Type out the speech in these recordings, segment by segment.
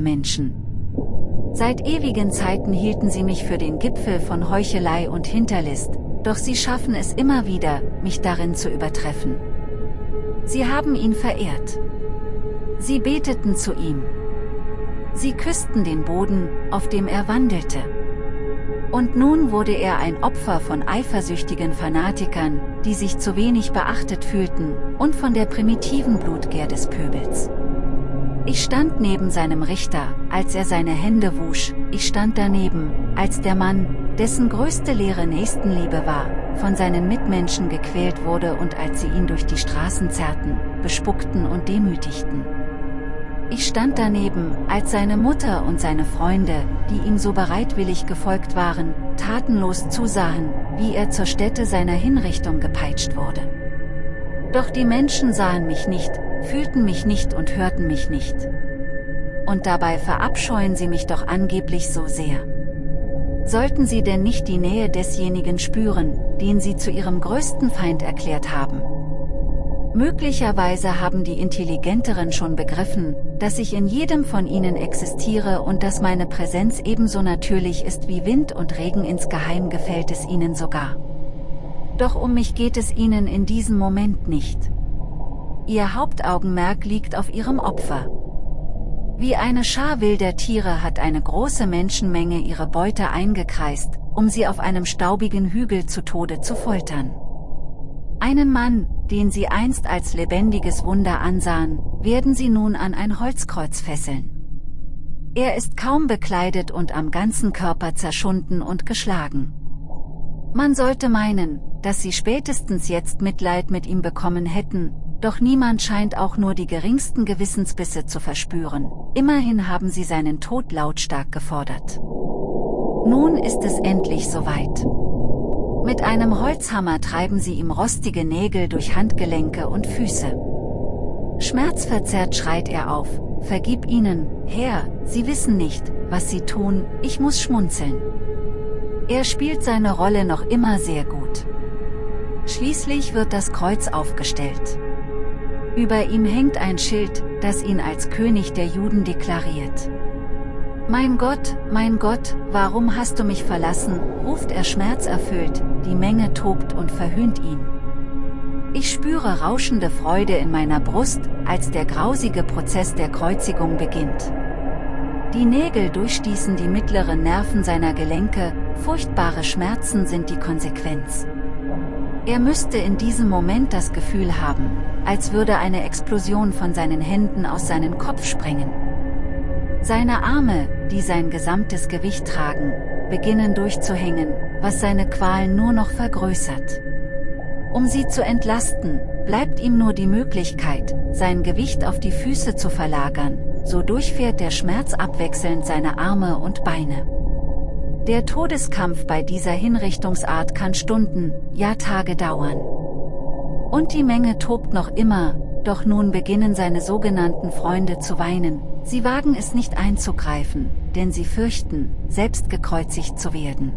Menschen. Seit ewigen Zeiten hielten sie mich für den Gipfel von Heuchelei und Hinterlist, doch sie schaffen es immer wieder, mich darin zu übertreffen. Sie haben ihn verehrt. Sie beteten zu ihm. Sie küssten den Boden, auf dem er wandelte. Und nun wurde er ein Opfer von eifersüchtigen Fanatikern, die sich zu wenig beachtet fühlten, und von der primitiven Blutgier des Pöbels. Ich stand neben seinem Richter, als er seine Hände wusch, ich stand daneben, als der Mann, dessen größte Lehre Nächstenliebe war, von seinen Mitmenschen gequält wurde und als sie ihn durch die Straßen zerrten, bespuckten und demütigten. Ich stand daneben, als seine Mutter und seine Freunde, die ihm so bereitwillig gefolgt waren, tatenlos zusahen, wie er zur Stätte seiner Hinrichtung gepeitscht wurde. Doch die Menschen sahen mich nicht, fühlten mich nicht und hörten mich nicht. Und dabei verabscheuen sie mich doch angeblich so sehr. Sollten sie denn nicht die Nähe desjenigen spüren, den sie zu ihrem größten Feind erklärt haben? Möglicherweise haben die Intelligenteren schon begriffen, dass ich in jedem von ihnen existiere und dass meine Präsenz ebenso natürlich ist wie Wind und Regen insgeheim gefällt es ihnen sogar. Doch um mich geht es ihnen in diesem Moment nicht. Ihr Hauptaugenmerk liegt auf ihrem Opfer. Wie eine Schar wilder Tiere hat eine große Menschenmenge ihre Beute eingekreist, um sie auf einem staubigen Hügel zu Tode zu foltern. Einen Mann, den sie einst als lebendiges Wunder ansahen, werden sie nun an ein Holzkreuz fesseln. Er ist kaum bekleidet und am ganzen Körper zerschunden und geschlagen. Man sollte meinen, dass sie spätestens jetzt Mitleid mit ihm bekommen hätten, doch niemand scheint auch nur die geringsten Gewissensbisse zu verspüren, immerhin haben sie seinen Tod lautstark gefordert. Nun ist es endlich soweit. Mit einem Holzhammer treiben sie ihm rostige Nägel durch Handgelenke und Füße. Schmerzverzerrt schreit er auf, vergib ihnen, Herr, sie wissen nicht, was sie tun, ich muss schmunzeln. Er spielt seine Rolle noch immer sehr gut. Schließlich wird das Kreuz aufgestellt. Über ihm hängt ein Schild, das ihn als König der Juden deklariert. Mein Gott, mein Gott, warum hast du mich verlassen, ruft er schmerzerfüllt, die Menge tobt und verhöhnt ihn. Ich spüre rauschende Freude in meiner Brust, als der grausige Prozess der Kreuzigung beginnt. Die Nägel durchstießen die mittleren Nerven seiner Gelenke, furchtbare Schmerzen sind die Konsequenz. Er müsste in diesem Moment das Gefühl haben, als würde eine Explosion von seinen Händen aus seinem Kopf sprengen. Seine Arme, die sein gesamtes Gewicht tragen, beginnen durchzuhängen, was seine Qualen nur noch vergrößert. Um sie zu entlasten, bleibt ihm nur die Möglichkeit, sein Gewicht auf die Füße zu verlagern, so durchfährt der Schmerz abwechselnd seine Arme und Beine. Der Todeskampf bei dieser Hinrichtungsart kann Stunden, ja Tage dauern. Und die Menge tobt noch immer, doch nun beginnen seine sogenannten Freunde zu weinen, sie wagen es nicht einzugreifen, denn sie fürchten, selbst gekreuzigt zu werden.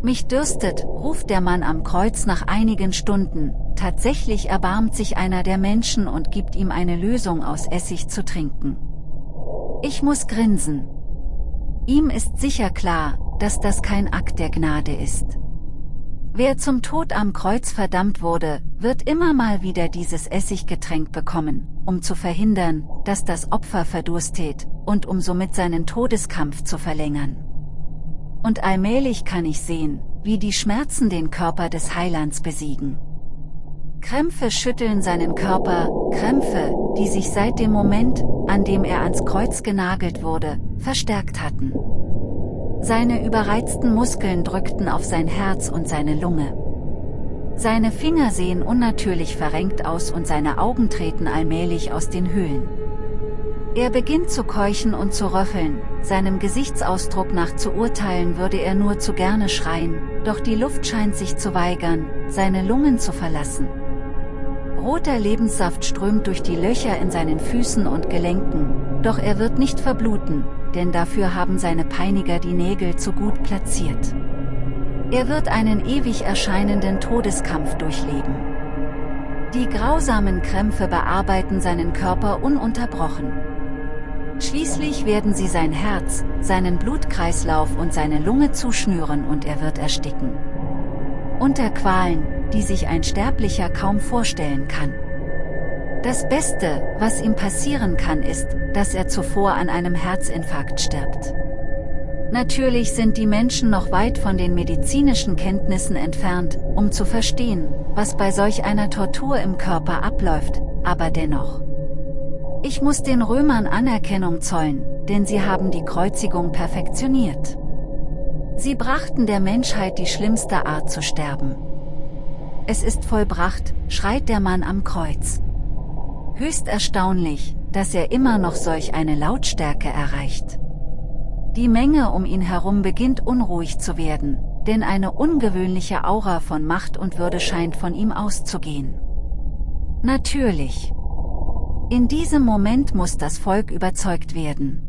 Mich dürstet, ruft der Mann am Kreuz nach einigen Stunden, tatsächlich erbarmt sich einer der Menschen und gibt ihm eine Lösung aus Essig zu trinken. Ich muss grinsen, Ihm ist sicher klar, dass das kein Akt der Gnade ist. Wer zum Tod am Kreuz verdammt wurde, wird immer mal wieder dieses Essiggetränk bekommen, um zu verhindern, dass das Opfer verdurstet, und um somit seinen Todeskampf zu verlängern. Und allmählich kann ich sehen, wie die Schmerzen den Körper des Heilands besiegen. Krämpfe schütteln seinen Körper, Krämpfe, die sich seit dem Moment, an dem er ans Kreuz genagelt wurde, verstärkt hatten. Seine überreizten Muskeln drückten auf sein Herz und seine Lunge. Seine Finger sehen unnatürlich verrenkt aus und seine Augen treten allmählich aus den Höhlen. Er beginnt zu keuchen und zu röcheln, seinem Gesichtsausdruck nach zu urteilen würde er nur zu gerne schreien, doch die Luft scheint sich zu weigern, seine Lungen zu verlassen. Roter Lebenssaft strömt durch die Löcher in seinen Füßen und Gelenken, doch er wird nicht verbluten, denn dafür haben seine Peiniger die Nägel zu gut platziert. Er wird einen ewig erscheinenden Todeskampf durchleben. Die grausamen Krämpfe bearbeiten seinen Körper ununterbrochen. Schließlich werden sie sein Herz, seinen Blutkreislauf und seine Lunge zuschnüren und er wird ersticken. Unter Qualen, die sich ein Sterblicher kaum vorstellen kann. Das Beste, was ihm passieren kann ist, dass er zuvor an einem Herzinfarkt stirbt. Natürlich sind die Menschen noch weit von den medizinischen Kenntnissen entfernt, um zu verstehen, was bei solch einer Tortur im Körper abläuft, aber dennoch. Ich muss den Römern Anerkennung zollen, denn sie haben die Kreuzigung perfektioniert. Sie brachten der Menschheit die schlimmste Art zu sterben. Es ist vollbracht, schreit der Mann am Kreuz. Höchst erstaunlich, dass er immer noch solch eine Lautstärke erreicht. Die Menge um ihn herum beginnt unruhig zu werden, denn eine ungewöhnliche Aura von Macht und Würde scheint von ihm auszugehen. Natürlich. In diesem Moment muss das Volk überzeugt werden.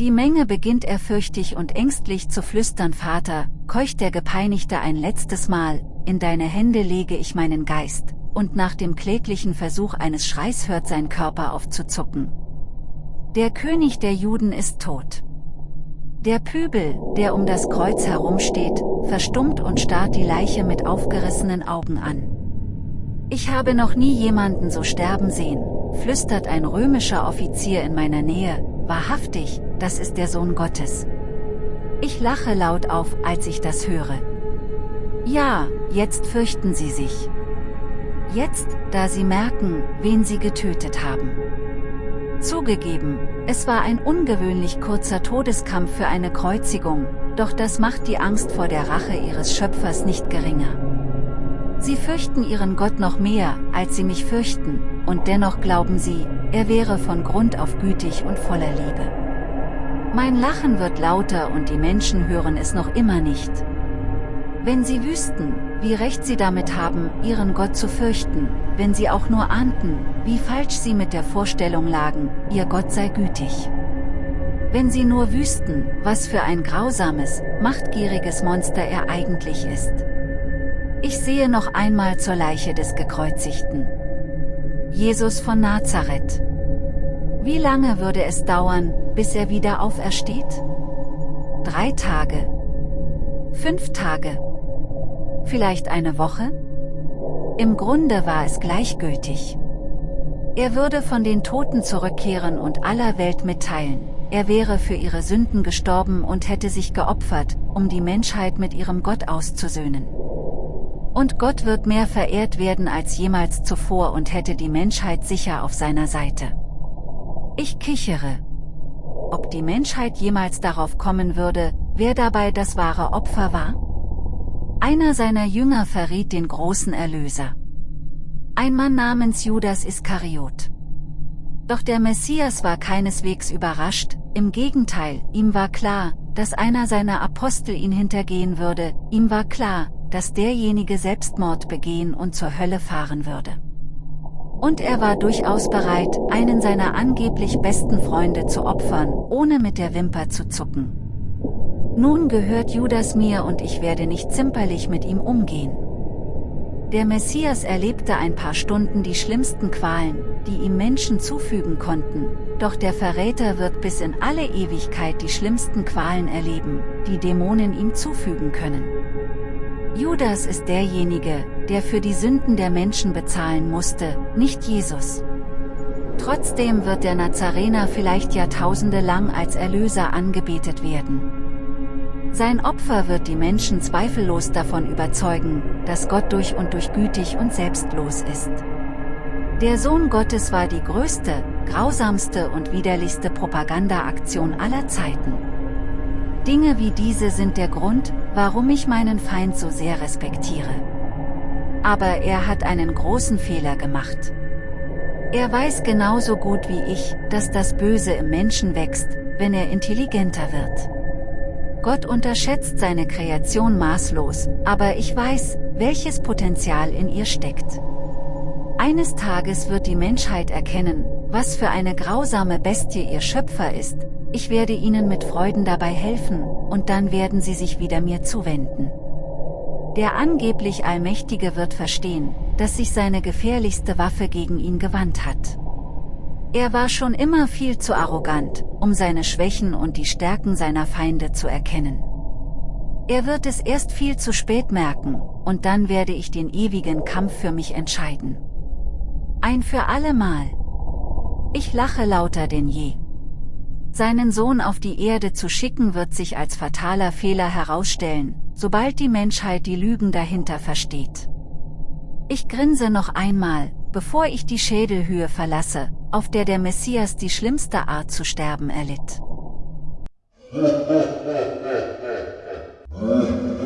Die Menge beginnt ehrfürchtig und ängstlich zu flüstern Vater, keucht der Gepeinigte ein letztes Mal, in deine Hände lege ich meinen Geist, und nach dem kläglichen Versuch eines Schreis hört sein Körper auf zu zucken. Der König der Juden ist tot. Der Pübel, der um das Kreuz herumsteht, verstummt und starrt die Leiche mit aufgerissenen Augen an. Ich habe noch nie jemanden so sterben sehen, flüstert ein römischer Offizier in meiner Nähe, wahrhaftig, das ist der Sohn Gottes. Ich lache laut auf, als ich das höre. Ja, jetzt fürchten sie sich. Jetzt, da sie merken, wen sie getötet haben. Zugegeben, es war ein ungewöhnlich kurzer Todeskampf für eine Kreuzigung, doch das macht die Angst vor der Rache ihres Schöpfers nicht geringer. Sie fürchten ihren Gott noch mehr, als sie mich fürchten, und dennoch glauben sie, er wäre von Grund auf gütig und voller Liebe. Mein Lachen wird lauter und die Menschen hören es noch immer nicht. Wenn sie wüssten, wie recht sie damit haben, ihren Gott zu fürchten, wenn sie auch nur ahnten, wie falsch sie mit der Vorstellung lagen, ihr Gott sei gütig. Wenn sie nur wüssten, was für ein grausames, machtgieriges Monster er eigentlich ist. Ich sehe noch einmal zur Leiche des Gekreuzigten. Jesus von Nazareth. Wie lange würde es dauern, bis er wieder aufersteht? Drei Tage. Fünf Tage vielleicht eine Woche? Im Grunde war es gleichgültig. Er würde von den Toten zurückkehren und aller Welt mitteilen, er wäre für ihre Sünden gestorben und hätte sich geopfert, um die Menschheit mit ihrem Gott auszusöhnen. Und Gott wird mehr verehrt werden als jemals zuvor und hätte die Menschheit sicher auf seiner Seite. Ich kichere. Ob die Menschheit jemals darauf kommen würde, wer dabei das wahre Opfer war? Einer seiner Jünger verriet den großen Erlöser. Ein Mann namens Judas Iskariot. Doch der Messias war keineswegs überrascht, im Gegenteil, ihm war klar, dass einer seiner Apostel ihn hintergehen würde, ihm war klar, dass derjenige Selbstmord begehen und zur Hölle fahren würde. Und er war durchaus bereit, einen seiner angeblich besten Freunde zu opfern, ohne mit der Wimper zu zucken. Nun gehört Judas mir und ich werde nicht zimperlich mit ihm umgehen. Der Messias erlebte ein paar Stunden die schlimmsten Qualen, die ihm Menschen zufügen konnten, doch der Verräter wird bis in alle Ewigkeit die schlimmsten Qualen erleben, die Dämonen ihm zufügen können. Judas ist derjenige, der für die Sünden der Menschen bezahlen musste, nicht Jesus. Trotzdem wird der Nazarener vielleicht Jahrtausende lang als Erlöser angebetet werden. Sein Opfer wird die Menschen zweifellos davon überzeugen, dass Gott durch und durch gütig und selbstlos ist. Der Sohn Gottes war die größte, grausamste und widerlichste Propagandaaktion aller Zeiten. Dinge wie diese sind der Grund, warum ich meinen Feind so sehr respektiere. Aber er hat einen großen Fehler gemacht. Er weiß genauso gut wie ich, dass das Böse im Menschen wächst, wenn er intelligenter wird. Gott unterschätzt seine Kreation maßlos, aber ich weiß, welches Potenzial in ihr steckt. Eines Tages wird die Menschheit erkennen, was für eine grausame Bestie ihr Schöpfer ist, ich werde ihnen mit Freuden dabei helfen, und dann werden sie sich wieder mir zuwenden. Der angeblich Allmächtige wird verstehen, dass sich seine gefährlichste Waffe gegen ihn gewandt hat. Er war schon immer viel zu arrogant, um seine Schwächen und die Stärken seiner Feinde zu erkennen. Er wird es erst viel zu spät merken, und dann werde ich den ewigen Kampf für mich entscheiden. Ein für alle Mal. Ich lache lauter denn je. Seinen Sohn auf die Erde zu schicken wird sich als fataler Fehler herausstellen, sobald die Menschheit die Lügen dahinter versteht. Ich grinse noch einmal, bevor ich die Schädelhöhe verlasse, auf der der Messias die schlimmste Art zu sterben erlitt.